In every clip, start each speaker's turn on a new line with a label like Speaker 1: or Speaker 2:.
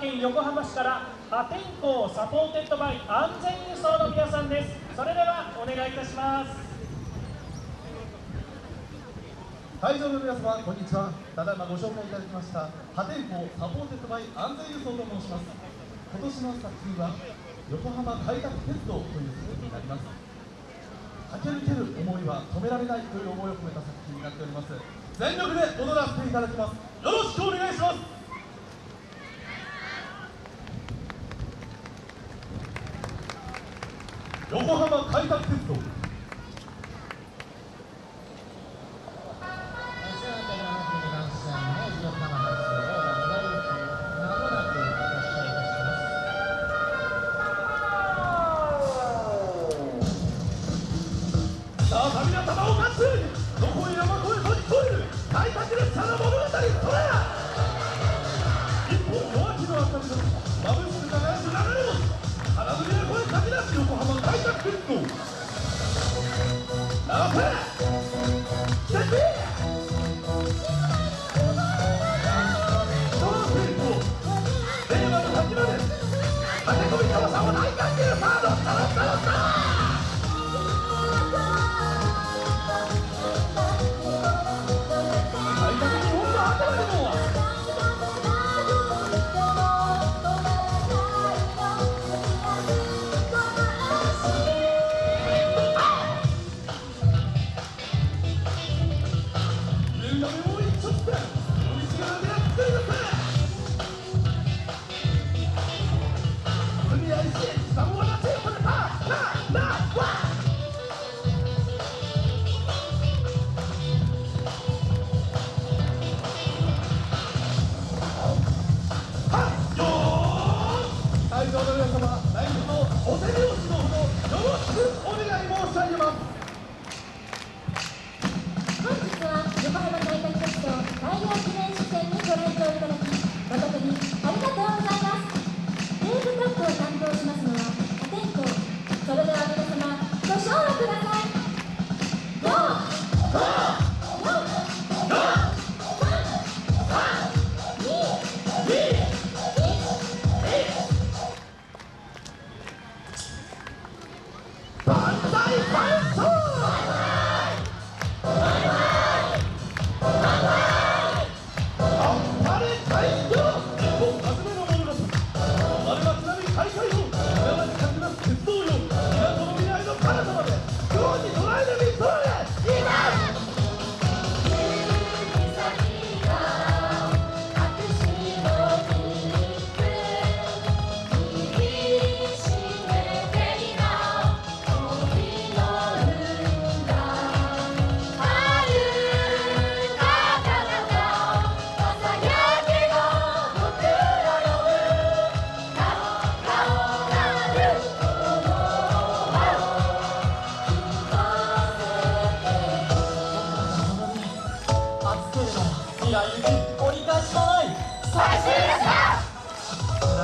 Speaker 1: 県横浜市から破天荒 supported by 安全輸送の皆さんです。それではお願いいたします。
Speaker 2: 会場の皆様こんにちは。ただいまご紹介いただきました破天荒 supported by 安全輸送と申します。今年の作品は横浜開拓鉄道という作品になります。駆け抜ける思いは止められないという思いを込めた作品になっております。全力で踊らせていただきます。よろしくお願いします。横浜開拓鉄道。 내려가서 잡지 마세요 夕闇も一直線海し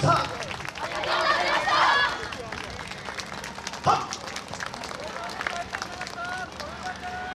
Speaker 2: Huh.